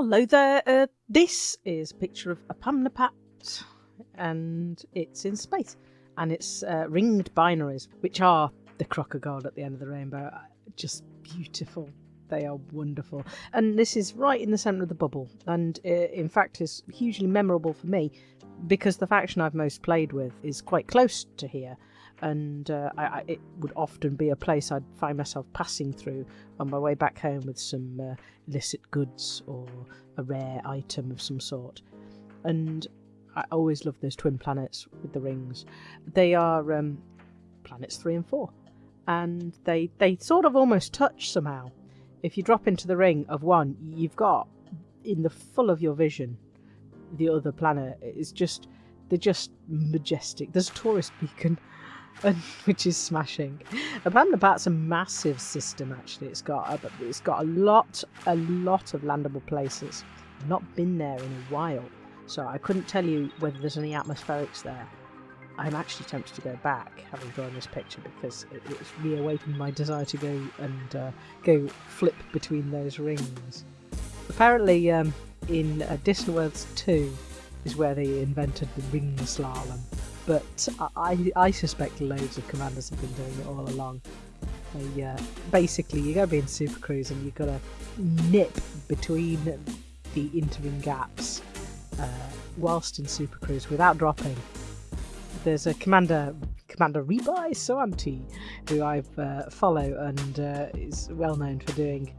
Hello there. Uh, this is a picture of Apam Napat, and it's in space, and it's uh, ringed binaries, which are the gold at the end of the rainbow. Uh, Just beautiful. They are wonderful, and this is right in the centre of the bubble, and uh, in fact is hugely memorable for me because the faction I've most played with is quite close to here, and uh, I, I, it would often be a place I'd find myself passing through on my way back home with some uh, illicit goods or a rare item of some sort. And I always love those twin planets with the rings. They are um, planets three and four, and they they sort of almost touch somehow. If you drop into the ring of one, you've got in the full of your vision the other planet. It's just they're just majestic. There's a tourist beacon and, which is smashing. Apam Napat's a massive system. Actually, it's got a, it's got a lot a lot of landable places. I've not been there in a while, so I couldn't tell you whether there's any atmospherics there. I'm actually tempted to go back, having drawn this picture, because it, it's reawakened my desire to go and uh, go flip between those rings. Apparently, um, in uh, Worlds 2 is where they invented the ring slalom but I, I suspect loads of commanders have been doing it all along. They, uh, basically, you gotta be in Super Cruise and you've gotta nip between the interim gaps uh, whilst in Super Cruise without dropping. There's a commander, Commander Rebai Soanti, who I uh, follow and uh, is well known for doing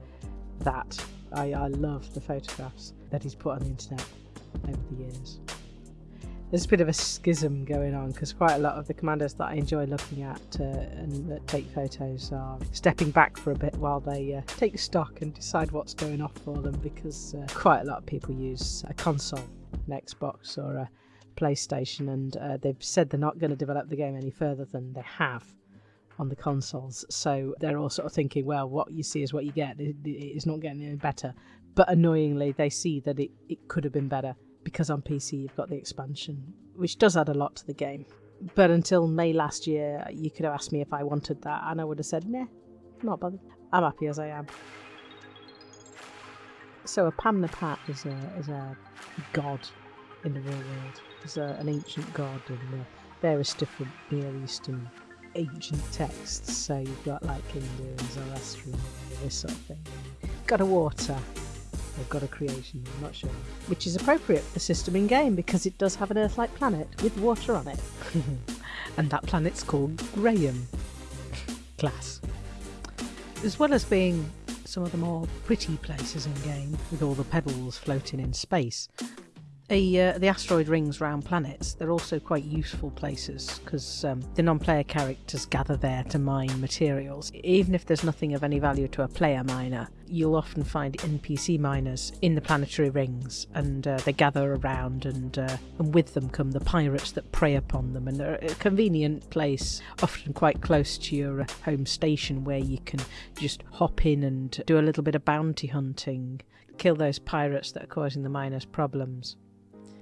that. I, I love the photographs that he's put on the internet over the years there's a bit of a schism going on because quite a lot of the commanders that I enjoy looking at uh, and that take photos are stepping back for a bit while they uh, take stock and decide what's going off for them because uh, quite a lot of people use a console, an Xbox or a PlayStation, and uh, they've said they're not going to develop the game any further than they have on the consoles. So they're all sort of thinking, well, what you see is what you get. It's not getting any better. But annoyingly, they see that it, it could have been better because on PC you've got the expansion, which does add a lot to the game. But until May last year, you could have asked me if I wanted that, and I would have said, nah, not bothered. I'm happy as I am. So Apam Napat is a, is a god in the real world. It's a, an ancient god in uh, various different Near Eastern ancient texts. So you've got like Hindu and Zoroastrian, this sort of thing. Got a water, They've got a creation, I'm not sure. Which is appropriate for the system in game because it does have an Earth like planet with water on it. and that planet's called Graham. Class. As well as being some of the more pretty places in game, with all the pebbles floating in space, a, uh, the asteroid rings round planets, they're also quite useful places because um, the non player characters gather there to mine materials. Even if there's nothing of any value to a player miner, you'll often find NPC miners in the planetary rings and uh, they gather around, and, uh, and with them come the pirates that prey upon them. And they're a convenient place, often quite close to your uh, home station, where you can just hop in and do a little bit of bounty hunting, kill those pirates that are causing the miners problems.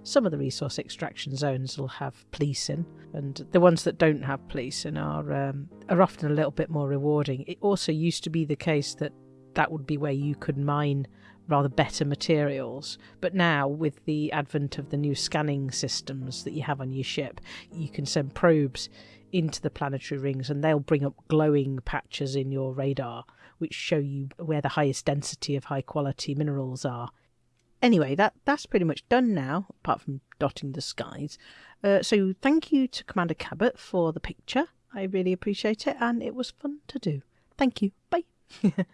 Some of the resource extraction zones will have policing, and the ones that don't have policing are um, are often a little bit more rewarding. It also used to be the case that that would be where you could mine rather better materials. But now, with the advent of the new scanning systems that you have on your ship, you can send probes into the planetary rings and they'll bring up glowing patches in your radar which show you where the highest density of high quality minerals are Anyway, that that's pretty much done now, apart from dotting the skies. Uh, so thank you to Commander Cabot for the picture. I really appreciate it, and it was fun to do. Thank you. Bye.